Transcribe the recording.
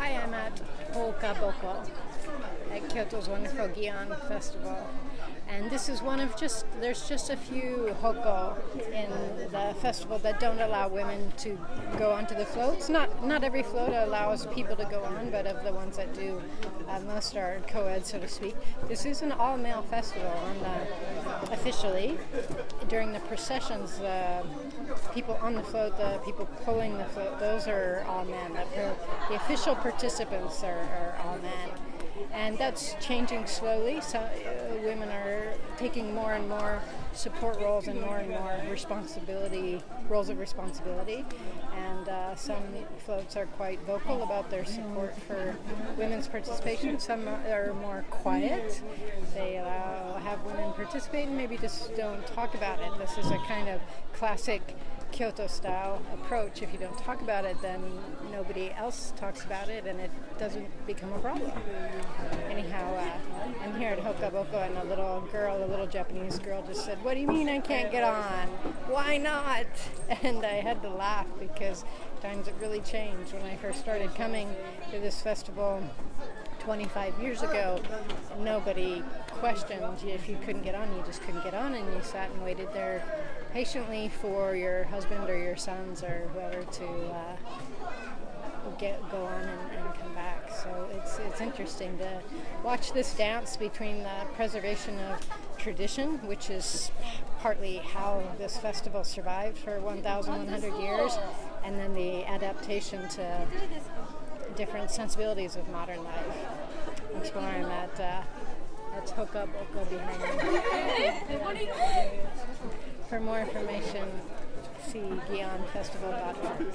Hi, I'm at Hoka at Kyoto's wonderful Gion Festival. And this is one of just, there's just a few hoko in the festival that don't allow women to go onto the floats. Not not every float allows people to go on, but of the ones that do, uh, most are co-ed, so to speak. This is an all-male festival, uh, officially, during the processions, the people on the float, the people pulling the float, those are all men. The, the official participants are, are all men and that's changing slowly. So uh, women are taking more and more support roles and more and more responsibility roles of responsibility. And uh, some floats are quite vocal about their support for women's participation. Some are more quiet. They allow have women participate and maybe just don't talk about it. This is a kind of classic Kyoto style approach. If you don't talk about it, then nobody else talks about it and it doesn't become a problem. Anyhow, uh, I'm here at Hokaboko and a little girl, a little Japanese girl, just said, What do you mean I can't get on? Why not? And I had to laugh because times have really changed. When I first started coming to this festival, 25 years ago, nobody questioned if you couldn't get on, you just couldn't get on, and you sat and waited there patiently for your husband or your sons or whoever to uh, get go on and, and, come back. So it's it's interesting to watch this dance between the preservation of tradition, which is partly how this festival survived for 1,100 years, and then the adaptation to different sensibilities of modern life. That's where I'm at. Uh, that's Hoka Boko behind me. For more information, see GionFestival.org.